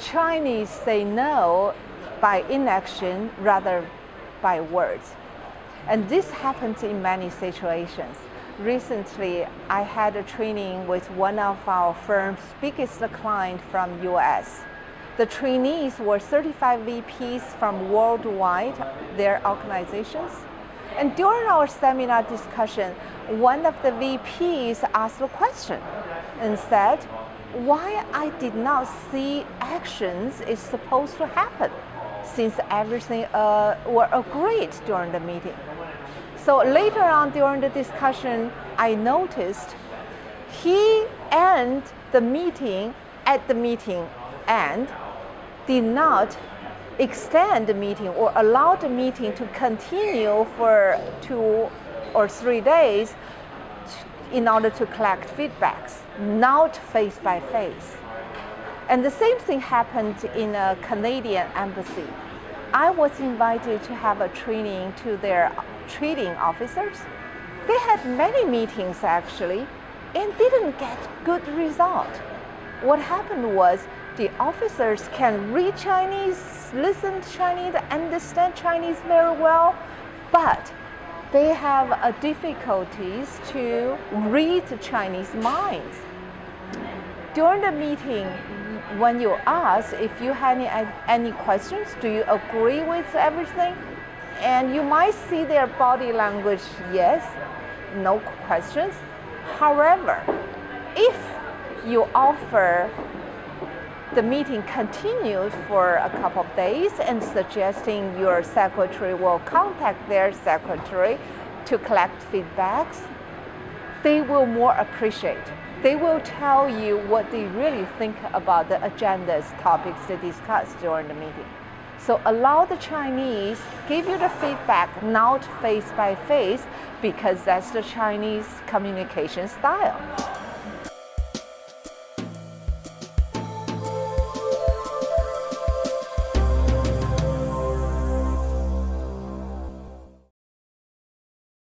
Chinese say no by inaction rather by words. And this happens in many situations. Recently, I had a training with one of our firm's biggest client from US. The trainees were 35 VPs from worldwide, their organizations. And during our seminar discussion, one of the VPs asked a question and said, why I did not see actions is supposed to happen since everything uh, were agreed during the meeting. So later on during the discussion, I noticed he ended the meeting at the meeting and did not extend the meeting or allow the meeting to continue for two or three days in order to collect feedbacks, not face by face. And the same thing happened in a Canadian embassy. I was invited to have a training to their trading officers. They had many meetings actually and didn't get good result. What happened was the officers can read Chinese, listen to Chinese, understand Chinese very well, but they have a difficulties to read Chinese minds. During the meeting, when you ask if you have any, any questions, do you agree with everything? And you might see their body language, yes, no questions. However, if you offer the meeting continues for a couple of days and suggesting your secretary will contact their secretary to collect feedbacks, they will more appreciate. They will tell you what they really think about the agendas, topics they discuss during the meeting. So allow the Chinese give you the feedback not face by face because that's the Chinese communication style.